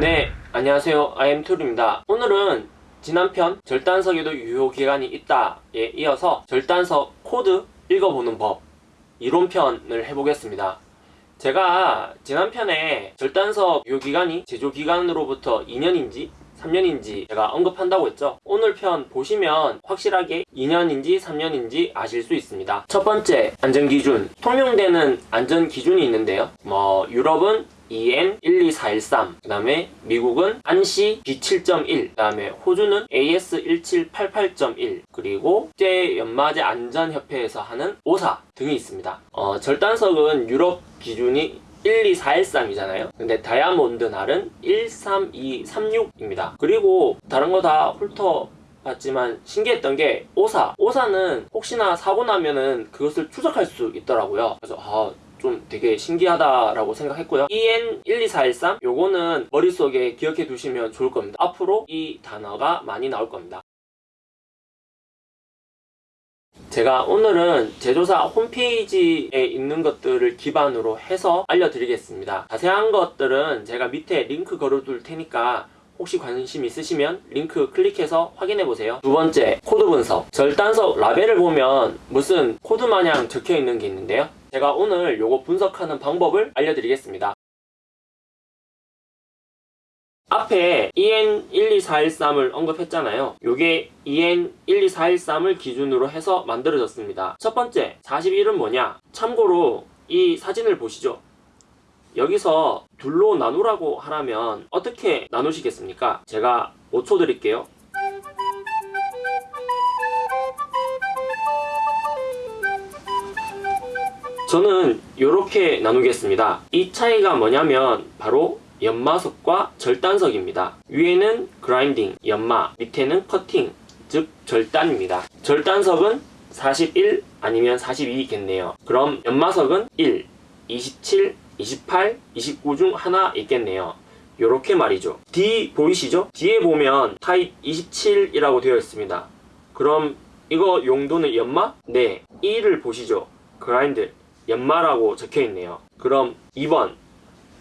네, 안녕하세요. IM툴입니다. 오늘은 지난 편 절단석에도 유효기간이 있다에 이어서 절단석 코드 읽어보는 법 이론편을 해보겠습니다. 제가 지난 편에 절단석 유효기간이 제조기간으로부터 2년인지 3년인지 제가 언급한다고 했죠. 오늘 편 보시면 확실하게 2년인지 3년인지 아실 수 있습니다. 첫 번째 안전기준 통용되는 안전기준이 있는데요. 뭐 유럽은 EN 12413, 그 다음에 미국은 ANSI B7.1, 그 다음에 호주는 AS 1788.1, 그리고 국제 연마제 안전협회에서 하는 oSa 등이 있습니다. 어, 절단석은 유럽 기준이 12413이잖아요. 근데 다이아몬드 날은 13236입니다. 그리고 다른 거 다 훑어 봤지만 신기했던 게 오사. 오사는 혹시나 사고 나면은 그것을 추적할 수 있더라고요. 그래서 아, 좀 되게 신기하다라고 생각했고요. EN12413 요거는 머릿속에 기억해 두시면 좋을 겁니다. 앞으로 이 단어가 많이 나올 겁니다 제가 오늘은 제조사 홈페이지에 있는 것들을 기반으로 해서 알려드리겠습니다. 자세한 것들은 제가 밑에 링크 걸어둘 테니까 혹시 관심 있으시면 링크 클릭해서 확인해보세요. 두 번째 코드 분석. 절단석 라벨을 보면 무슨 코드 마냥 적혀 있는 게 있는데요. 제가 오늘 요거 분석하는 방법을 알려드리겠습니다 앞에 EN12413을 언급했잖아요 요게 EN12413을 기준으로 해서 만들어졌습니다 첫 번째 41은 뭐냐 참고로 이 사진을 보시죠 여기서 둘로 나누라고 하라면 어떻게 나누시겠습니까? 제가 5초 드릴게요. 저는 이렇게 나누겠습니다. 이 차이가 뭐냐면 바로 연마석과 절단석입니다. 위에는 그라인딩, 연마, 밑에는 커팅, 즉 절단입니다. 절단석은 41 아니면 42겠네요. 그럼 연마석은 1, 27, 28, 29 중 하나 있겠네요. 요렇게 말이죠. D 보이시죠? 뒤에 보면 타입 27이라고 되어 있습니다. 그럼 이거 용도는 연마? 네. 1을 보시죠. 그라인드 연마라고 적혀 있네요. 그럼 2번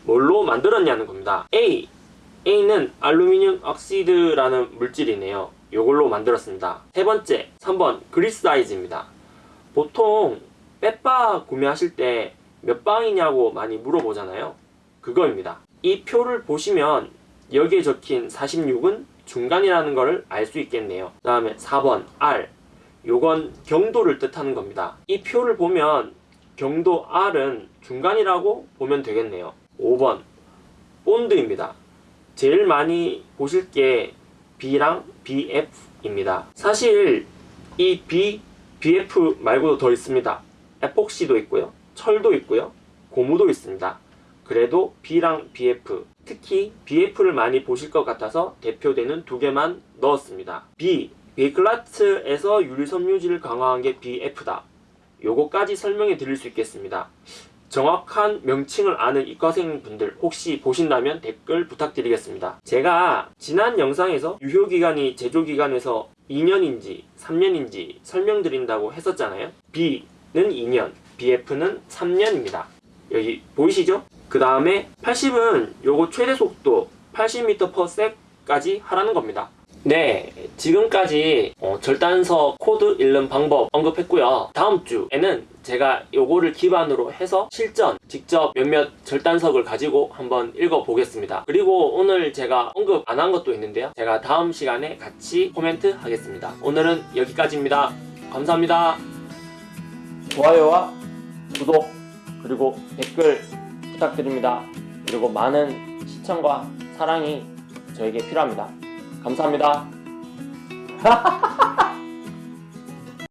뭘로 만들었냐는 겁니다. A A는 알루미늄 억시드라는 물질이네요. 요걸로 만들었습니다. 세 번째 3번 그리사이즈입니다. 보통 빼빠 구매하실 때 몇 방이냐고 많이 물어보잖아요. 그거입니다. 이 표를 보시면 여기에 적힌 46은 중간이라는 것을 알 수 있겠네요. 그 다음에 4번 R 요건 경도를 뜻하는 겁니다. 이 표를 보면 경도 R은 중간이라고 보면 되겠네요. 5번 본드입니다. 제일 많이 보실 게 B랑 BF입니다. 사실 이 B, BF 말고도 더 있습니다. 에폭시도 있고요. 철도 있고요. 고무도 있습니다. 그래도 B랑 BF, 특히 BF를 많이 보실 것 같아서 대표되는 두 개만 넣었습니다. B, 베이클라트에서 유리섬유질을 강화한 게 BF다. 요거까지 설명해 드릴 수 있겠습니다. 정확한 명칭을 아는 이과생 분들 혹시 보신다면 댓글 부탁드리겠습니다. 제가 지난 영상에서 유효기간이 제조기간에서 2년인지 3년인지 설명드린다고 했었잖아요. B는 2년, BF는 3년입니다. 여기 보이시죠? 그 다음에 80은 요거 최대 속도 80m/s까지 하라는 겁니다. 네, 지금까지 어, 절단석 코드 읽는 방법 언급했고요. 다음 주에는 제가 요거를 기반으로 해서 실전 직접 몇몇 절단석을 가지고 한번 읽어보겠습니다. 그리고 오늘 제가 언급 안 한 것도 있는데요. 제가 다음 시간에 같이 코멘트 하겠습니다. 오늘은 여기까지입니다. 감사합니다. 좋아요와 구독 그리고 댓글 부탁드립니다. 그리고 많은 시청과 사랑이 저에게 필요합니다. 감사합니다.